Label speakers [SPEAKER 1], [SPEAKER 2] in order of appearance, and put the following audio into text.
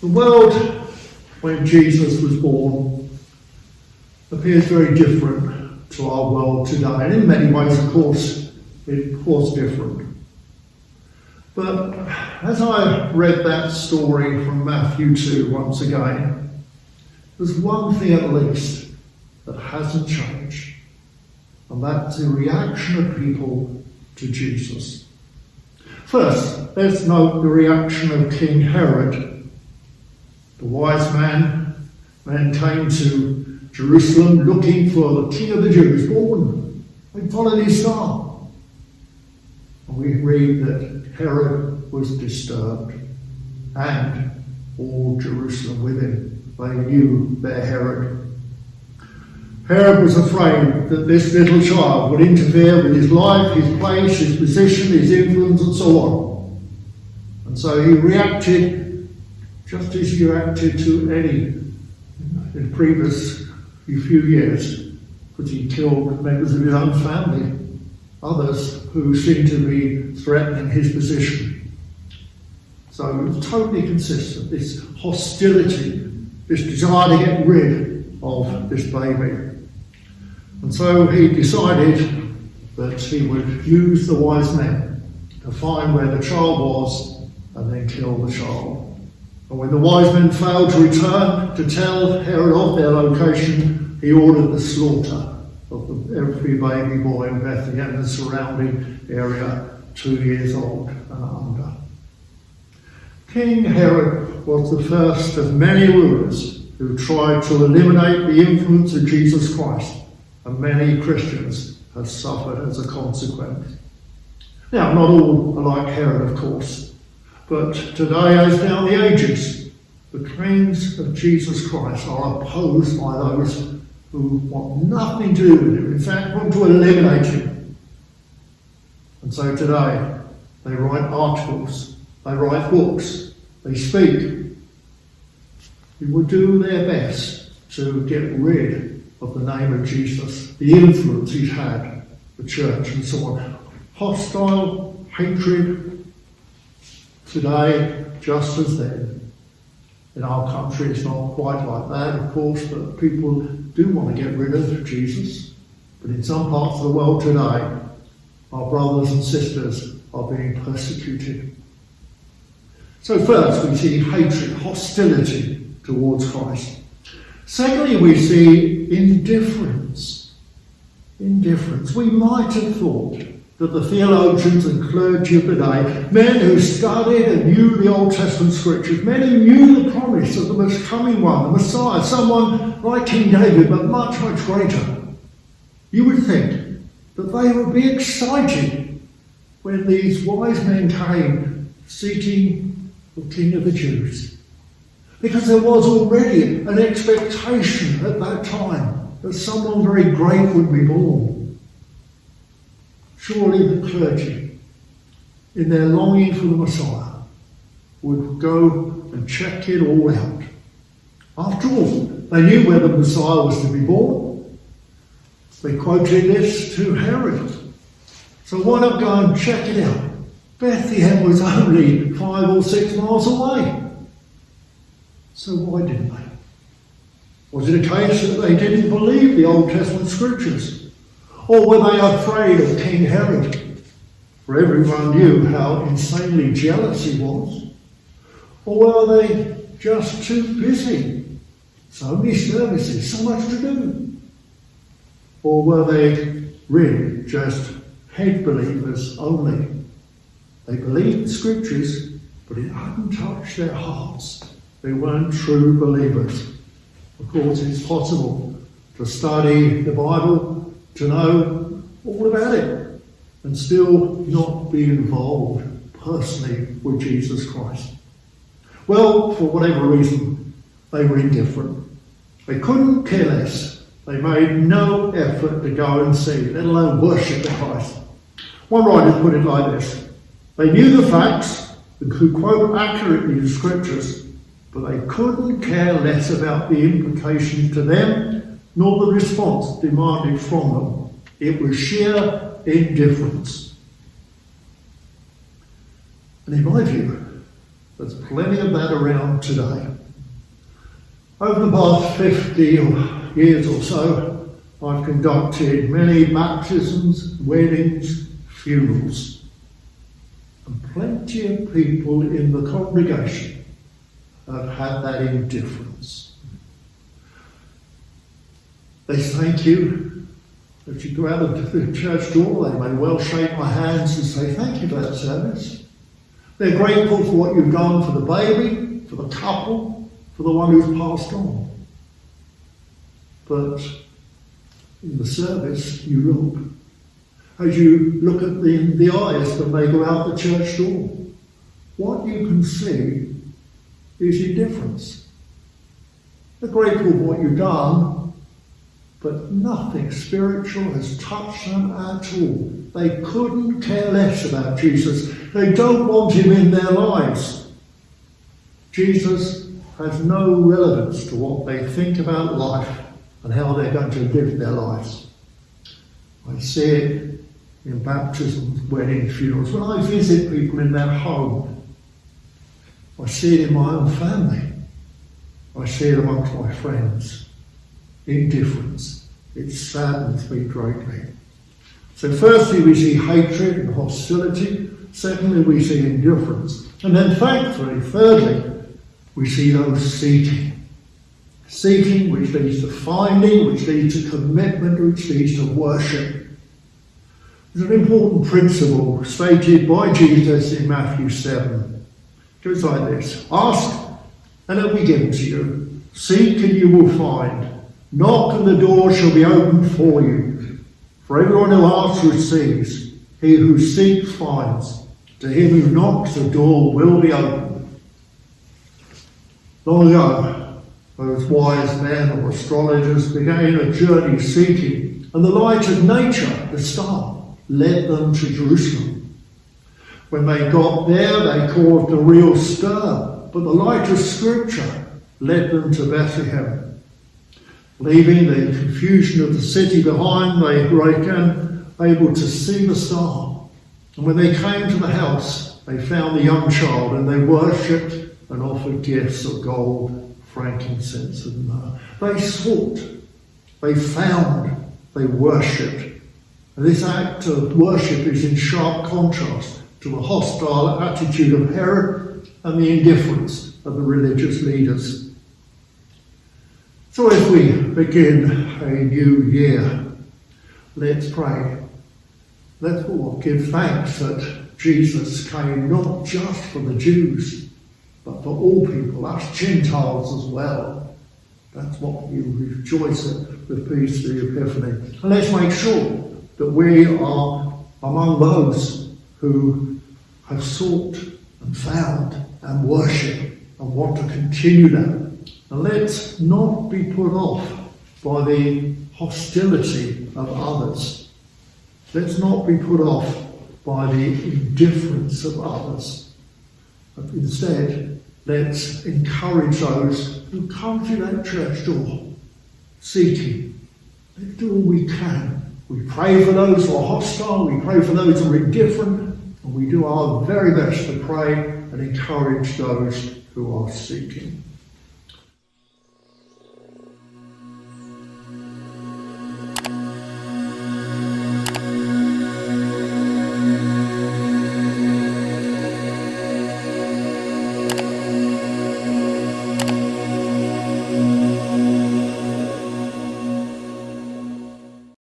[SPEAKER 1] The world when Jesus was born appears very different to our world today, and in many ways, of course, it was different. But as I read that story from Matthew 2 once again, there's one thing at least that hasn't changed, and that's the reaction of people to Jesus. First, let's note the reaction of King Herod. The wise man then came to Jerusalem looking for the King of the Jews born. They followed his star. And we read that Herod was disturbed and all Jerusalem with him. They knew their Herod. Herod was afraid that this little child would interfere with his life, his place, his position, his influence, and so on. And so he reacted just as he acted to any in previous few years, because he killed members of his own family, others who seemed to be threatening his position. So it was totally consistent, this hostility, this desire to get rid of this baby. And so he decided that he would use the wise men to find where the child was and then kill the child. And when the wise men failed to return to tell Herod of their location, he ordered the slaughter of every baby boy in Bethlehem and the surrounding area, two years old and under. King Herod was the first of many rulers who tried to eliminate the influence of Jesus Christ and many Christians have suffered as a consequence. Now, not all are like Herod, of course, but today, as down the ages, the claims of Jesus Christ are opposed by those who want nothing to do with him, in fact, want to eliminate him. And so today, they write articles, they write books, they speak. They will do their best to get rid of the name of Jesus, the influence he's had, the church, and so on. Hostile hatred today, just as then. In our country, it's not quite like that, of course, but people do want to get rid of Jesus. But in some parts of the world today, our brothers and sisters are being persecuted. So, first, we see hatred, hostility towards Christ. Secondly, we see indifference. Indifference. We might have thought that the theologians and clergy of the day, men who studied and knew the Old Testament scriptures, men who knew the promise of the most coming one, the Messiah, someone like King David, but much, much greater, you would think that they would be excited when these wise men came seeking the King of the Jews. Because there was already an expectation at that time that someone very great would be born. Surely the clergy, in their longing for the Messiah, would go and check it all out. After all, they knew where the Messiah was to be born. They quoted this to Herod. So why not go and check it out? Bethlehem was only five or six miles away. So why didn't they? Was it a case that they didn't believe the Old Testament scriptures? Oh, or were they afraid of King Herod? For everyone knew how insanely jealous he was. Or were they just too busy? So many services, so much to do. Or were they really just head believers only? They believed the scriptures, but it hadn't touched their hearts. They weren't true believers. Of course, it's possible to study the Bible, to know all about it, and still not be involved personally with Jesus Christ. Well, for whatever reason, they were indifferent. They couldn't care less. They made no effort to go and see, let alone worship the Christ. One writer put it like this They knew the facts and could quote accurately the scriptures, but they couldn't care less about the implication to them nor the response demanded from them. It was sheer indifference. And in my view, There's plenty of that around today. Over the past 50 years or so, I've conducted many baptisms, weddings, funerals. And plenty of people in the congregation have had that indifference. They thank you. If you go out of the church door, they may well shake my hands and say, Thank you for that service. They're grateful for what you've done for the baby, for the couple, for the one who's passed on. But in the service, you look. As you look at the, the eyes when they go out the church door, what you can see is indifference. They're grateful for what you've done, but nothing spiritual has touched them at all. They couldn't care less about Jesus. They don't want him in their lives. Jesus has no relevance to what they think about life and how they're going to live their lives. I see it in baptisms, weddings, funerals. When I visit people in their home, I see it in my own family. I see it amongst my friends. Indifference. It saddens me greatly. So, firstly, we see hatred and hostility. Secondly, we see indifference. And then, thankfully, thirdly, we see those seeking. Seeking, which leads to finding, which leads to commitment, which leads to worship. There's an important principle stated by Jesus in Matthew 7. It goes like this Ask, and it will be given to you. Seek, and you will find. Knock, and the door shall be opened for you. For everyone who asks receives. He who seeks finds. To him who knocks, the door will be opened. Long ago, those wise men or astrologers began a journey seeking, and the light of nature, the star, led them to Jerusalem. When they got there, they caused a real stir, but the light of Scripture led them to Bethlehem. Leaving the confusion of the city behind, they broke again able to see the star. And when they came to the house, they found the young child and they worshipped and offered gifts of gold, frankincense, and myrrh. They sought, they found, they worshipped. And this act of worship is in sharp contrast to the hostile attitude of Herod and the indifference of the religious leaders. So as we begin a new year, let's pray. Let's all give thanks that Jesus came not just for the Jews, but for all people, us Gentiles as well. That's what we rejoice at with Peace the Epiphany. And let's make sure that we are among those who have sought and found and worship and want to continue that and let's not be put off by the hostility of others. Let's not be put off by the indifference of others. But instead, let's encourage those who come to that church door seeking. Let's do all we can. We pray for those who are hostile, we pray for those who are indifferent, and we do our very best to pray and encourage those who are seeking.